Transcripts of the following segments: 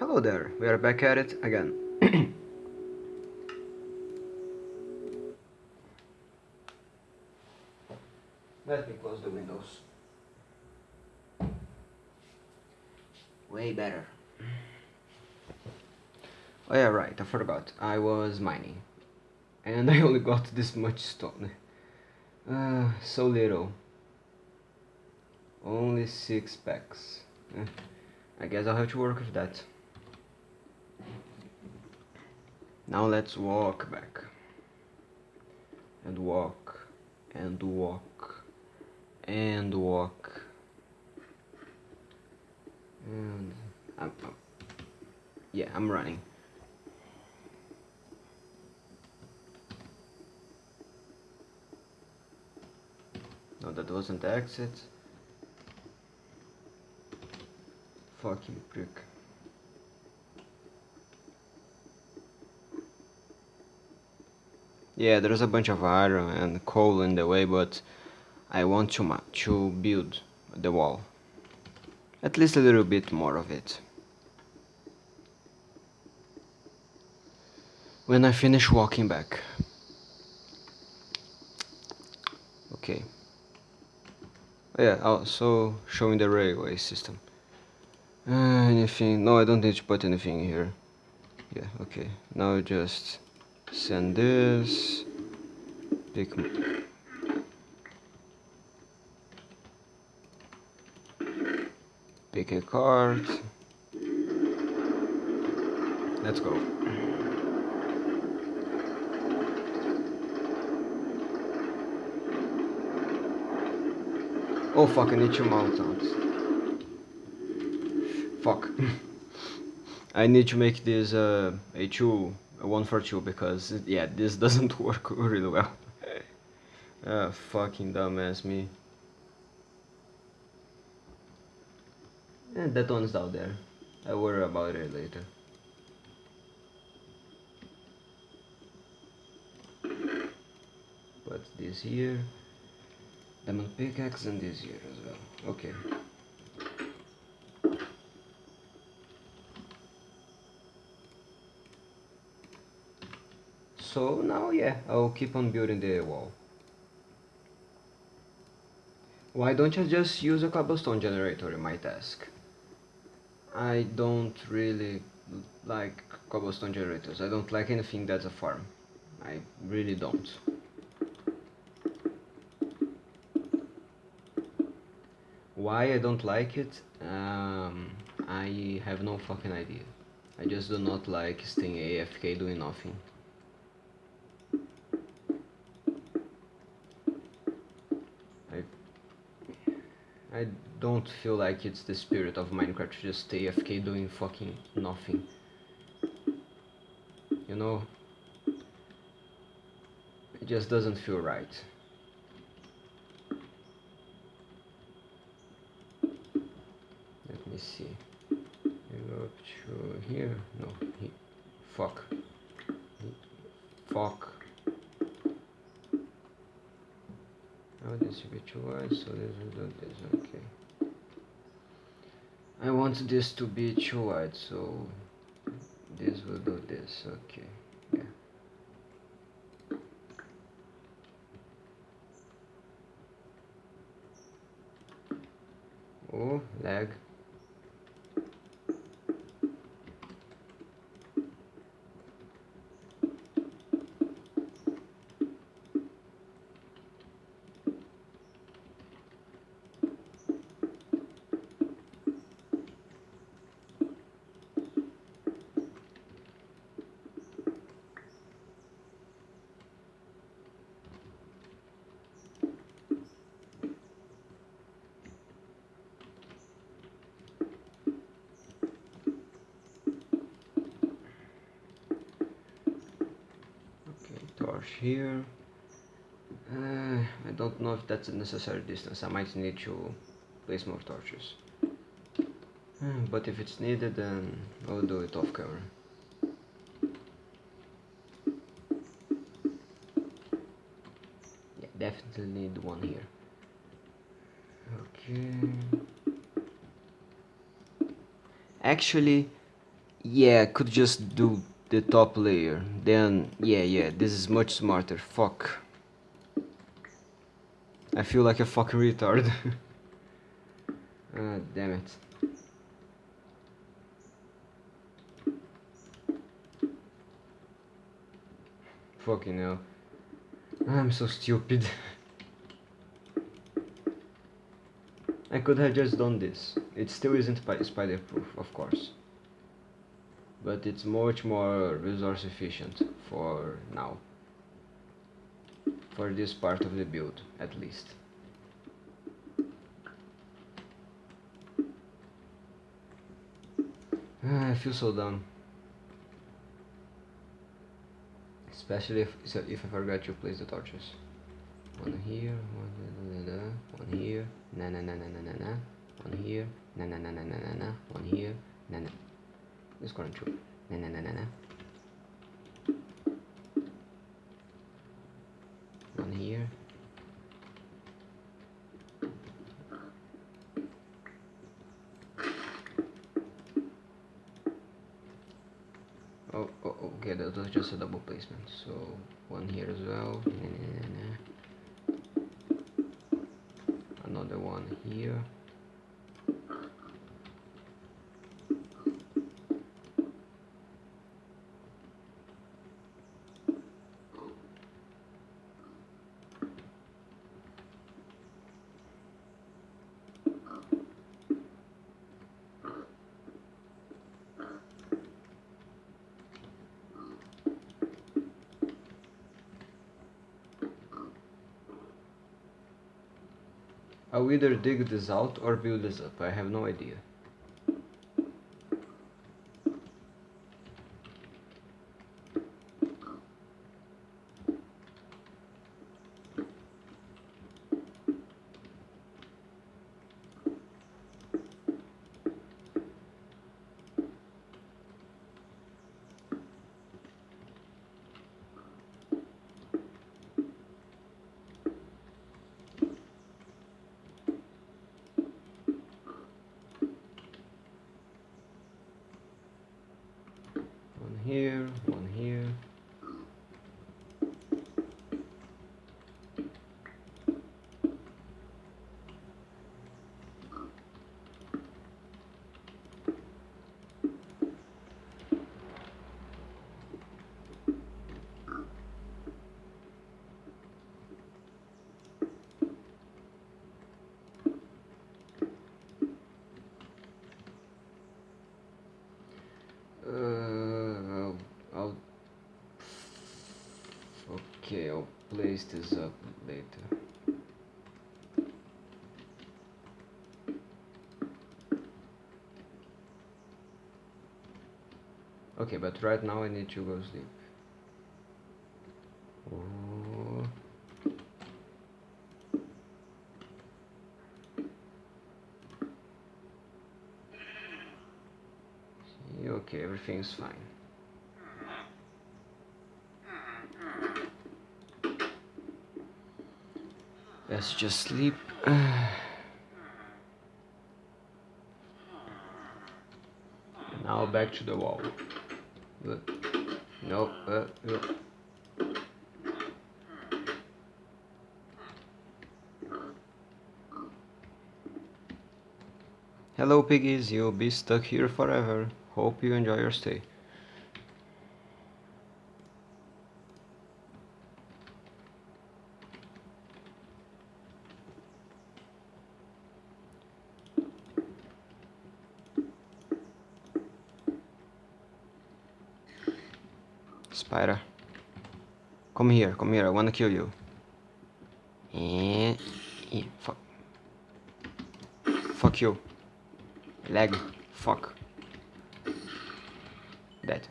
Hello there, we are back at it again. Let me close the windows. Way better. Oh yeah, right, I forgot. I was mining. And I only got this much stone. Uh, so little. Only six packs. Eh, I guess I'll have to work with that. Now let's walk back. And walk. And walk. And walk. And I'm, I'm yeah, I'm running. No, that wasn't the exit. Fucking prick. Yeah, there's a bunch of iron and coal in the way, but I want to, to build the wall. At least a little bit more of it. When I finish walking back. Okay. Oh, yeah, also showing the railway system. Uh, anything? No, I don't need to put anything here. Yeah, okay. Now just send this. Pick. Pick a card. Let's go. Oh fuck, I need to mount out. Fuck. I need to make this uh, a 2, 1 for 2 because, yeah, this doesn't work really well. ah, fucking dumbass me. And that one's out there. I'll worry about it later. Put this here. Diamond pickaxe and this here as well. Okay. So now yeah, I'll keep on building the wall. Why don't you just use a cobblestone generator, you might ask. I don't really like cobblestone generators. I don't like anything that's a farm. I really don't. Why I don't like it? Um, I have no fucking idea. I just do not like staying AFK doing nothing. I I don't feel like it's the spirit of Minecraft to just stay AFK doing fucking nothing. You know? It just doesn't feel right. Let me see. You go up to here. No, he, fuck. He, fuck. Now this should be too wide, so this will do this. Okay. I want this to be too wide, so this will do this. Okay. Yeah. Oh, lag. Here. Uh, I don't know if that's a necessary distance. I might need to place more torches. Uh, but if it's needed then I'll do it off camera. Yeah definitely need one here. Okay. Actually Yeah, could just do the top layer. Then, yeah, yeah, this is much smarter. Fuck. I feel like a fucking retard. ah, damn it. Fucking hell. I'm so stupid. I could have just done this. It still isn't spider proof, of course. But it's much more resource efficient for now. For this part of the build, at least. Ah, I feel so dumb. Especially if, if I forgot to place the torches. One here, one, da, da, da, one here, na na na na na na na, one here, na na na na na na na, one here, na na. This corner too, na na na na na. One here. Oh, oh, oh okay, that was just a double placement. So one here as well. Na, na, na, na. Another one here. I'll either dig this out or build this up, I have no idea. One here, one here. Uh, I'll, I'll okay I'll place this up later okay but right now I need to go sleep. Oh. okay everything's fine Let's just sleep. now back to the wall. No, uh. Hello piggies, you'll be stuck here forever. Hope you enjoy your stay. Spider. Come here, I wanna kill you. Eh, eh, fuck. Fuck you. Leg. Fuck. Dead.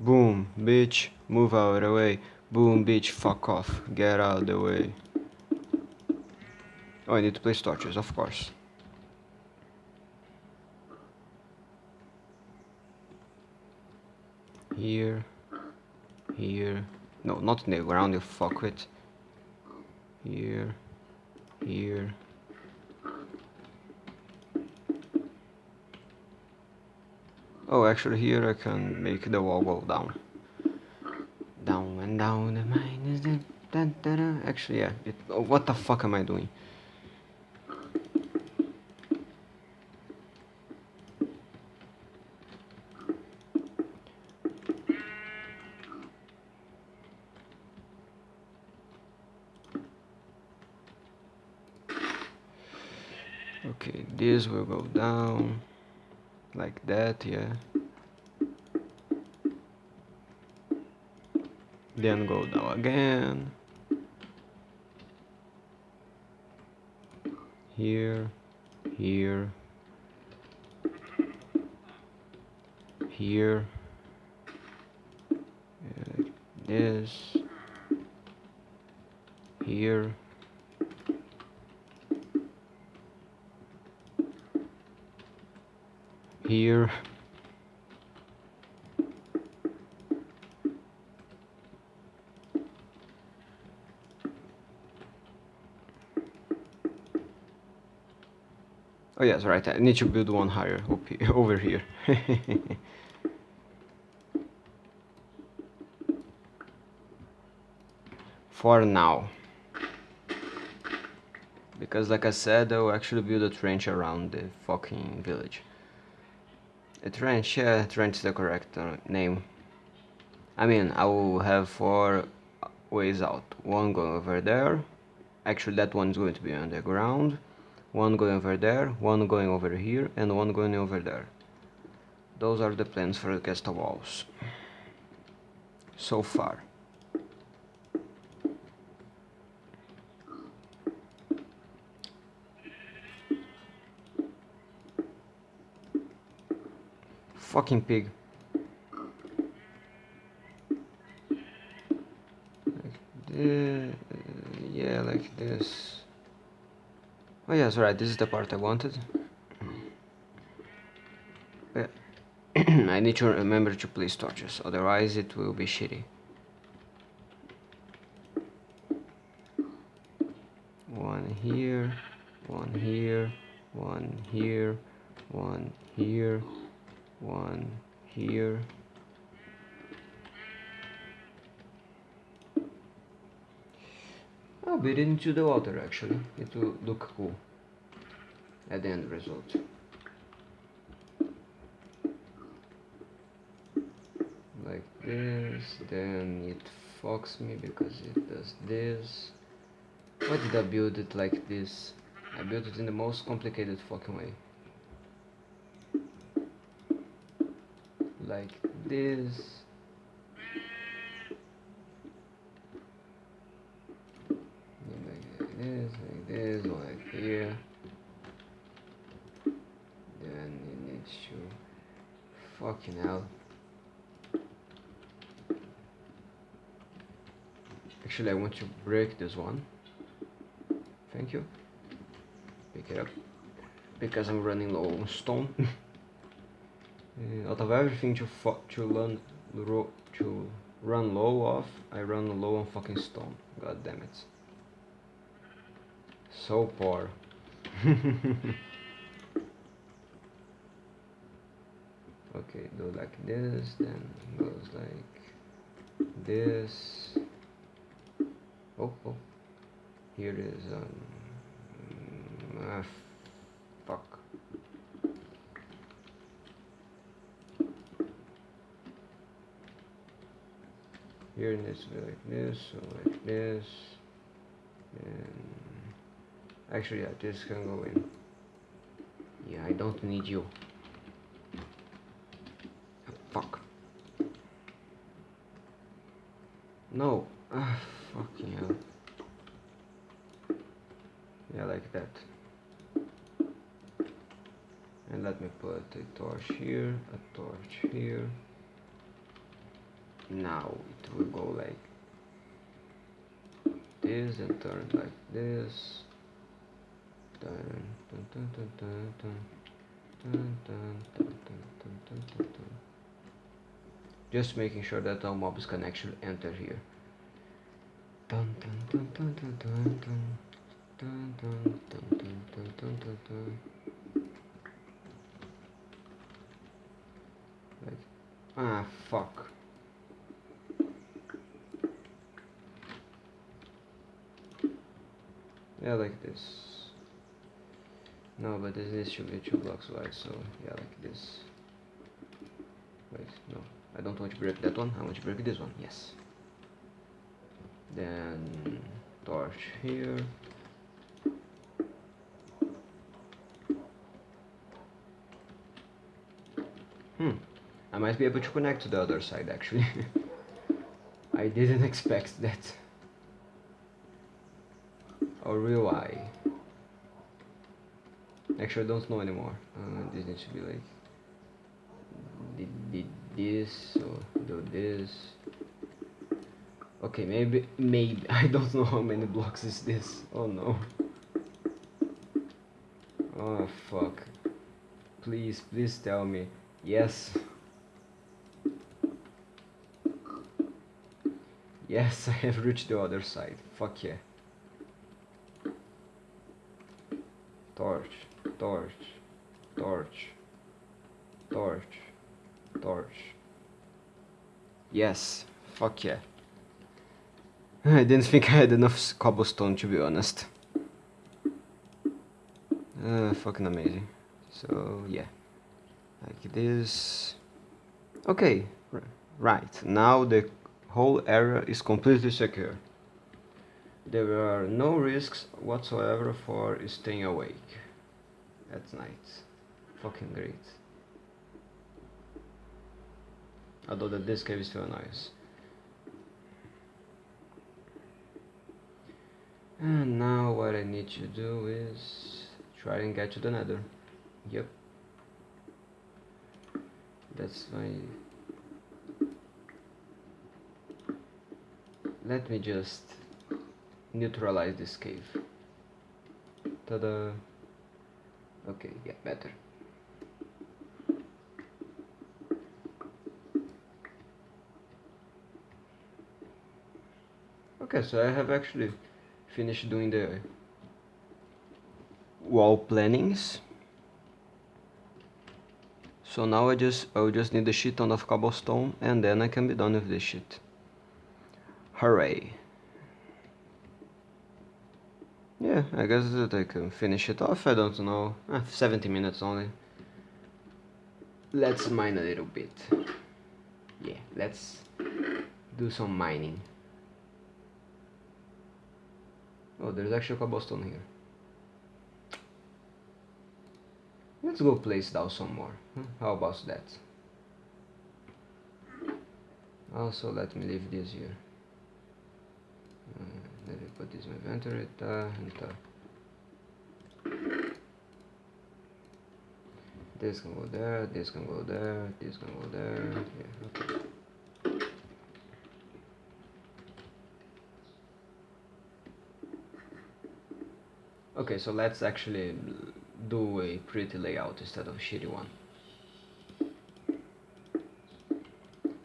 Boom, bitch. Move out of the way. Boom, bitch. Fuck off. Get out of the way. Oh, I need to place torches, of course. Here, here, No, not in the ground, you fuck fuckwit. Here, here. Oh, actually here I can make the wall go down. Down and down the mine is the... Actually, yeah. It, oh, what the fuck am I doing? Okay, this will go down like that, yeah. Then go down again. Here, here, here, like this, here. Here Oh yes, right, I need to build one higher over here. For now. Because like I said, I'll actually build a trench around the fucking village. Trench, yeah, trench is the correct uh, name. I mean, I will have four ways out. One going over there. Actually, that one's going to be underground. One going over there, one going over here, and one going over there. Those are the plans for the castle walls. So far. Fucking pig. Like this, yeah, like this. Oh yes, right, this is the part I wanted. Oh, I need to remember to place torches, otherwise it will be shitty. It into the water actually. It will look cool at the end result. Like this then it fucks me because it does this. Why did I build it like this? I built it in the most complicated fucking way. Like this like this like here. Then it needs to fucking hell. Actually I want to break this one. Thank you. Pick it up. Because I'm running low on stone. Uh, out of everything to to run to run low off, I run low on fucking stone. God damn it. So poor. okay, do like this, then goes like this. Oh, oh. Here is um. Ah, fuck. here to be like this so like this and actually yeah this can go in. Yeah I don't need you. Oh, fuck. No. Ah, fucking hell. Yeah like that. And let me put a torch here a torch here. Now it will go like this and turn like this just making sure that our mobs can actually enter here ah, fuck. Yeah, like this. No, but this, this should be two blocks wide, so yeah, like this. Wait, no. I don't want to break that one, I want to break this one, yes. Then torch here. Hmm, I might be able to connect to the other side actually. I didn't expect that. Or will? Actually, I don't know anymore. Uh, this needs to be like did, did this or do this. Okay, maybe maybe I don't know how many blocks is this. Oh no. Oh fuck. Please, please tell me. Yes. Yes, I have reached the other side. Fuck yeah. Torch, torch, torch, torch, torch. Yes, fuck yeah. I didn't think I had enough cobblestone to be honest. Uh, fucking amazing. So yeah, like this. Okay, right now the whole area is completely secure. There are no risks whatsoever for staying awake at night. Fucking great. Although the this cave is still nice. And now what I need to do is try and get to the nether. Yep. That's my let me just neutralize this cave ta-da okay yeah better. Okay so I have actually finished doing the wall plannings. So now I just I will just need a shit ton of cobblestone and then I can be done with this shit Hooray. Yeah, I guess that I can finish it off, I don't know. Ah, 70 minutes only. Let's mine a little bit. Yeah, let's do some mining. Oh, there's actually cobblestone here. Let's go place down some more. How about that? Also, let me leave this here let me put this in inventory ta, ta. this can go there this can go there this can go there yeah, okay. okay so let's actually do a pretty layout instead of a shitty one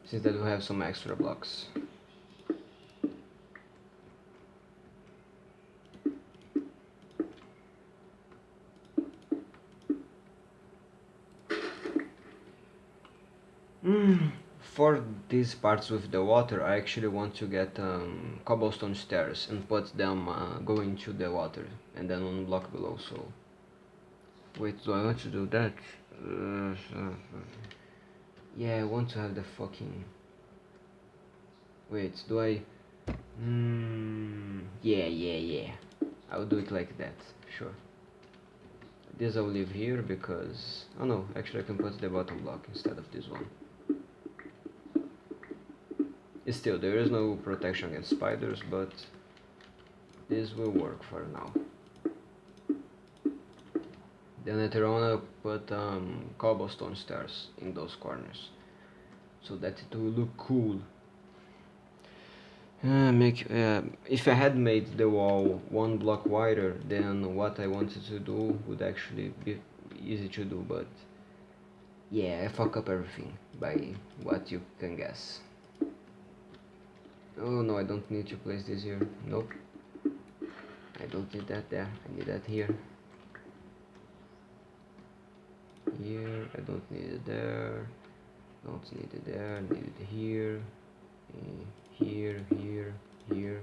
since that we have some extra blocks for these parts with the water I actually want to get um, cobblestone stairs and put them uh, going to the water and then one block below so. Wait do I want to do that? Uh, yeah I want to have the fucking wait do I mm, yeah yeah yeah. I'll do it like that sure. This I'll leave here because oh no actually I can put the bottom block instead of this one Still, there is no protection against spiders, but this will work for now. Then later on I'll put um, cobblestone stairs in those corners, so that it will look cool. Uh, make uh, if I had made the wall one block wider, then what I wanted to do would actually be easy to do, but yeah, I fuck up everything by what you can guess. Oh no, I don't need to place this here. Nope. I don't need that there. I need that here. Here. I don't need it there. Don't need it there. Need it here. Eh, here, here, here.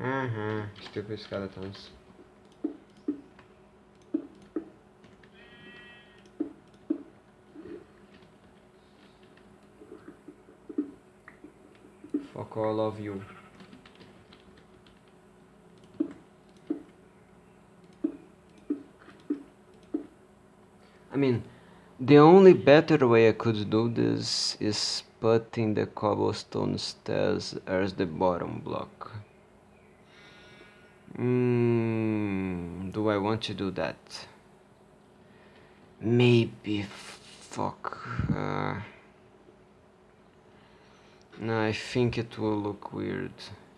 Uh huh. Stupid skeletons. All of you. I mean, the only better way I could do this is putting the cobblestone stairs as the bottom block. Mm, do I want to do that? Maybe. Fuck. Uh, no, I think it will look weird.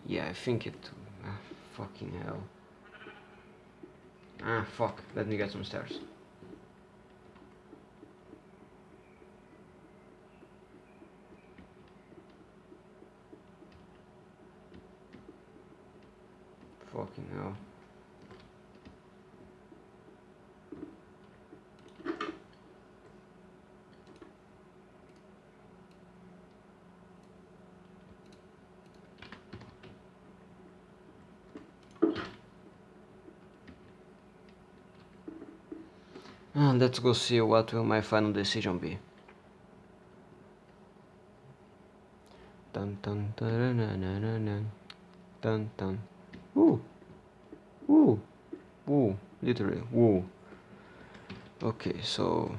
Yeah, I think it. Ah, fucking hell. Ah, fuck. Let me get some stairs. Fucking hell. And let's go see what will my final decision be. Dun dun dun dun dun dun dun dun. Woo! Woo! Woo! Literally, woo. Okay, so...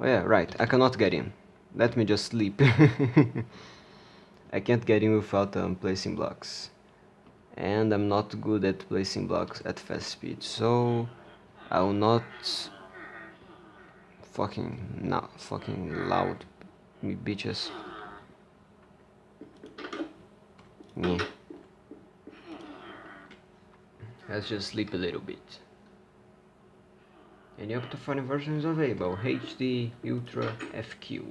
Oh yeah, right, I cannot get in. Let me just sleep. I can't get in without um, placing blocks. And I'm not good at placing blocks at fast speed, so... I will not fucking not fucking loud me bitches. Yeah. Let's just sleep a little bit. Any OptiFine version available. HD, Ultra, FQ.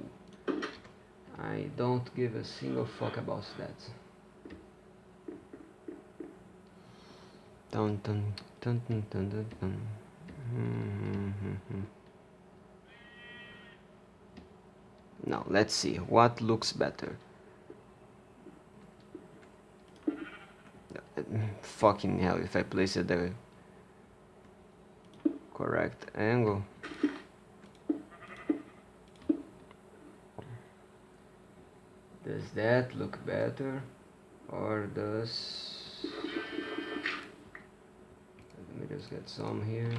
I don't give a single fuck about that. Dun dun dun dun dun dun dun. Hmm, hmm, hmm, now let's see what looks better. Uh, fucking hell, if I place it at the correct angle. Does that look better? Or does... Let me just get some here.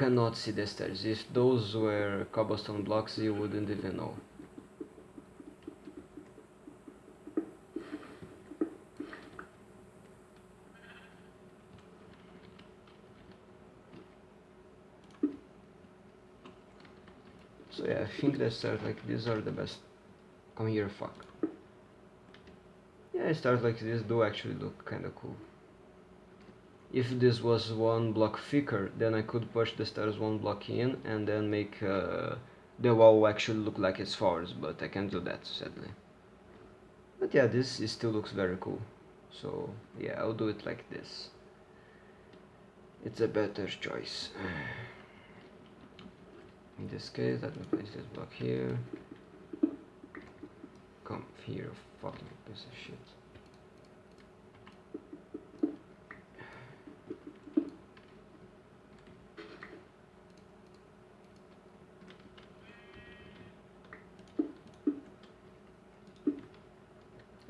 Cannot see the stairs. If those were cobblestone blocks, you wouldn't even know. So yeah, I think the stairs like these are the best. Come here, fuck. Yeah, stairs like this do actually look kinda cool. If this was one block thicker, then I could push the stairs one block in and then make uh, the wall actually look like it's forwards, but I can't do that, sadly. But yeah, this still looks very cool. So yeah, I'll do it like this. It's a better choice. In this case, let me place this block here. Come here, fucking piece of shit.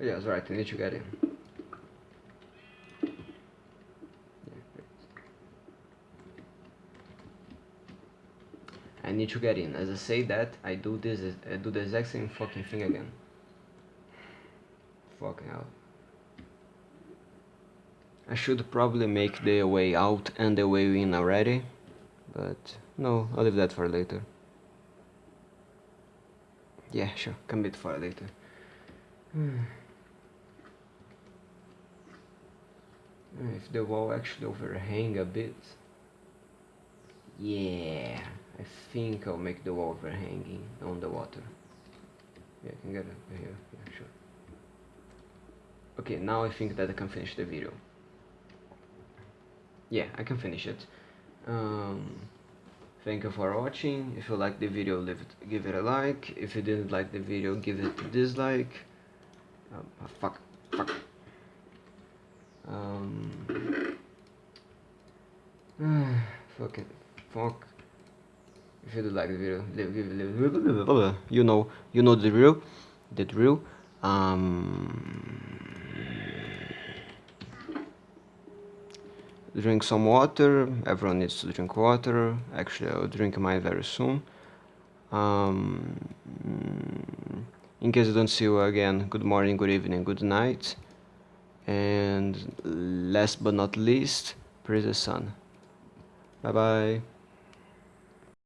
Yeah, that's right, I need to get in. I need to get in. As I say that, I do this, I do the exact same fucking thing again. Fucking hell. I should probably make the way out and the way in already, but no, I'll leave that for later. Yeah, sure, can be for later. Hmm. If the wall actually overhang a bit. Yeah I think I'll make the wall overhanging on the water. Yeah I can get it. Here yeah sure. Okay now I think that I can finish the video. Yeah I can finish it. Um, thank you for watching. If you like the video leave it, give it a like. If you didn't like the video give it a dislike. Um, fuck um, fuck it. Fuck. If you do like the video you know you know the drill. The drill. Um, drink some water. Everyone needs to drink water. Actually I'll drink mine very soon. Um, in case I don't see you again good morning good evening good night and last but not least praise the sun. Bye bye